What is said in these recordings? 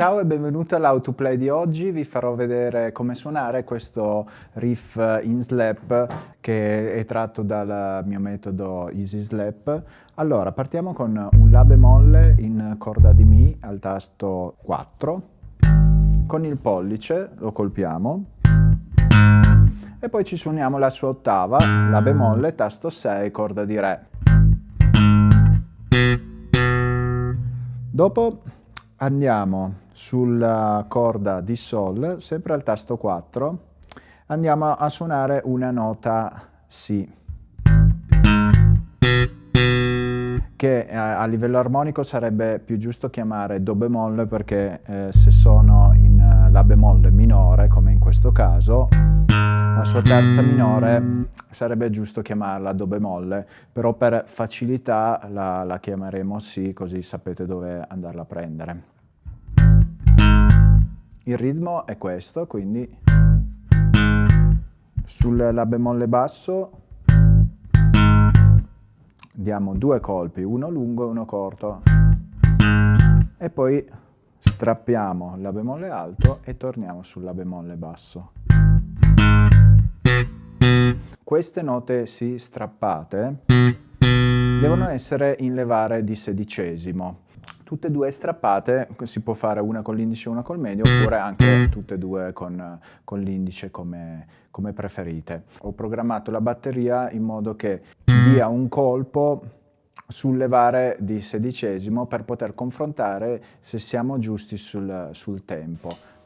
Ciao e benvenuto all'Autoplay di oggi, vi farò vedere come suonare questo riff in slap che è tratto dal mio metodo Easy Slap. Allora, partiamo con un La bemolle in corda di Mi al tasto 4, con il pollice lo colpiamo e poi ci suoniamo la sua ottava, La bemolle, tasto 6, corda di Re. Dopo andiamo sulla corda di Sol, sempre al tasto 4, andiamo a suonare una nota Si, che a, livello armonico sarebbe più giusto chiamare Do bemolle perché eh, se sono in La bemolle minore, come in questo caso, la sua terza minore sarebbe giusto chiamarla Do bemolle, però per facilità la, la chiameremo Si, così sapete dove andarla a prendere. Il ritmo è questo, quindi sul La bemolle basso diamo due colpi, uno lungo e uno corto, e poi strappiamo La bemolle alto e torniamo sul La bemolle basso. Queste note Si strappate devono essere in levare di sedicesimo. Tutte e due strappate, si può fare una con l'indice e una col medio, oppure anche tutte e due con, con l'indice come, come preferite. Ho programmato la batteria in modo che dia un colpo sul levare di sedicesimo per poter confrontare se siamo giusti sul, sul tempo.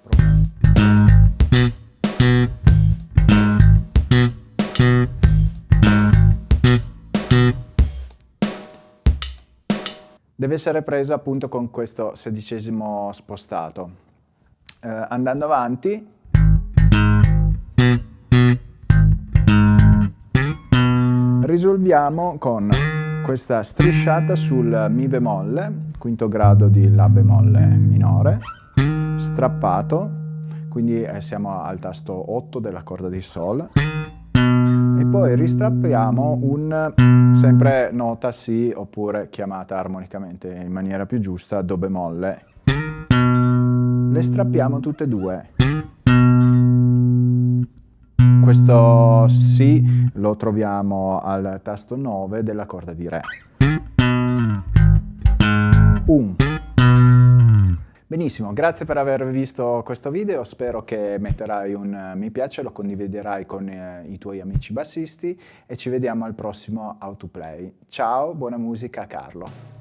Deve essere presa appunto con questo sedicesimo spostato. Eh, andando avanti, risolviamo con questa strisciata sul Mi bemolle, quinto grado di La bemolle minore, strappato, quindi eh, siamo al tasto 8 della corda di Sol, poi ristrappiamo un sempre nota Si oppure chiamata armonicamente in maniera più giusta Do bemolle. Le strappiamo tutte e due. Questo Si lo troviamo al tasto 9 della corda di Re. Un. Benissimo, grazie per aver visto questo video, spero che metterai un mi piace, lo condividerai con eh, i tuoi amici bassisti e ci vediamo al prossimo How to Play. Ciao, buona musica Carlo!